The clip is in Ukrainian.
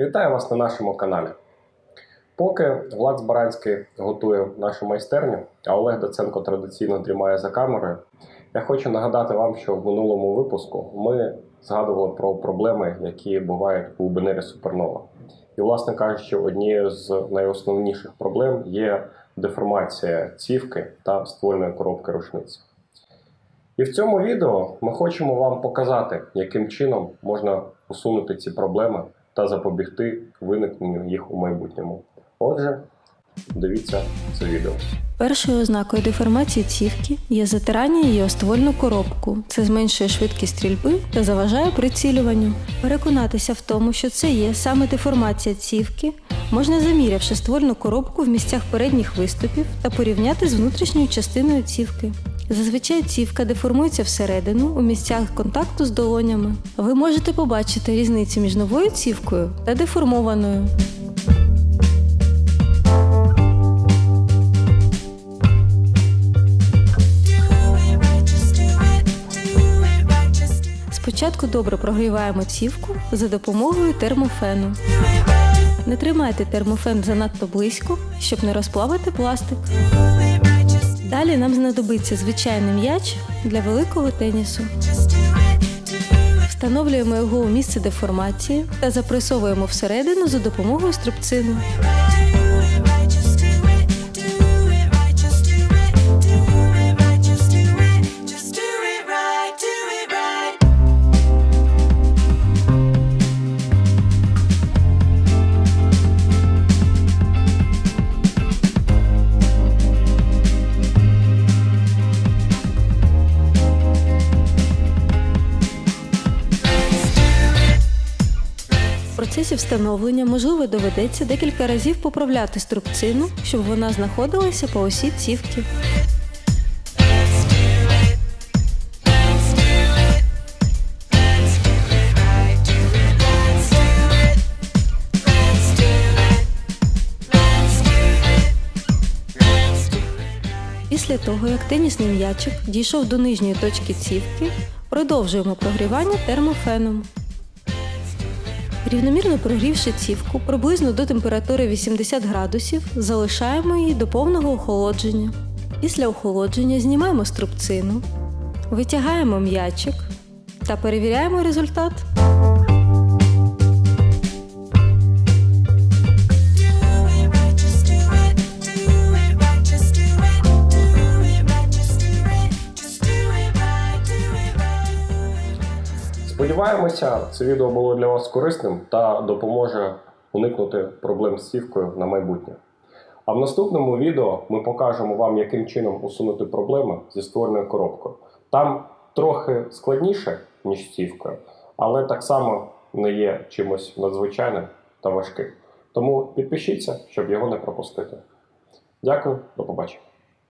Вітаю вас на нашому каналі. Поки Влад Збаранський готує нашу майстерню, а Олег Доценко традиційно дрімає за камерою, я хочу нагадати вам, що в минулому випуску ми згадували про проблеми, які бувають у Бенері Супернова. І, власне кажучи, однією з найосновніших проблем є деформація цівки та ствольної коробки рушниці. І в цьому відео ми хочемо вам показати, яким чином можна усунути ці проблеми та запобігти виникненню їх у майбутньому. Отже, дивіться це відео. Першою ознакою деформації цівки є затирання її о ствольну коробку. Це зменшує швидкість стрільби та заважає прицілюванню. Переконатися в тому, що це є саме деформація цівки, можна замірявши ствольну коробку в місцях передніх виступів та порівняти з внутрішньою частиною цівки. Зазвичай цівка деформується всередину у місцях контакту з долонями. Ви можете побачити різницю між новою цівкою та деформованою. Спочатку добре прогріваємо цівку за допомогою термофену. Не тримайте термофен занадто близько, щоб не розплавити пластик. Далі нам знадобиться звичайний м'яч для великого тенісу. Встановлюємо його у місце деформації та запресовуємо всередину за допомогою струбцини. Процесі встановлення, можливо, доведеться декілька разів поправляти струбцину, щоб вона знаходилася по осі цівки. Після того, як тенісний м'ячик дійшов до нижньої точки цівки, продовжуємо прогрівання термофеном. Рівномірно прогрівши цівку приблизно до температури 80 градусів, залишаємо її до повного охолодження. Після охолодження знімаємо струбцину, витягаємо м'ячик та перевіряємо результат. Сподіваємося, це відео було для вас корисним та допоможе уникнути проблем з цівкою на майбутнє. А в наступному відео ми покажемо вам, яким чином усунути проблеми зі ствольною коробкою. Там трохи складніше, ніж з цівкою, але так само не є чимось надзвичайним та важким. Тому підпишіться, щоб його не пропустити. Дякую, до побачення.